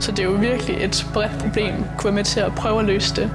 Så det er jo virkelig et bredt problem, kunne være med til at prøve at løse det.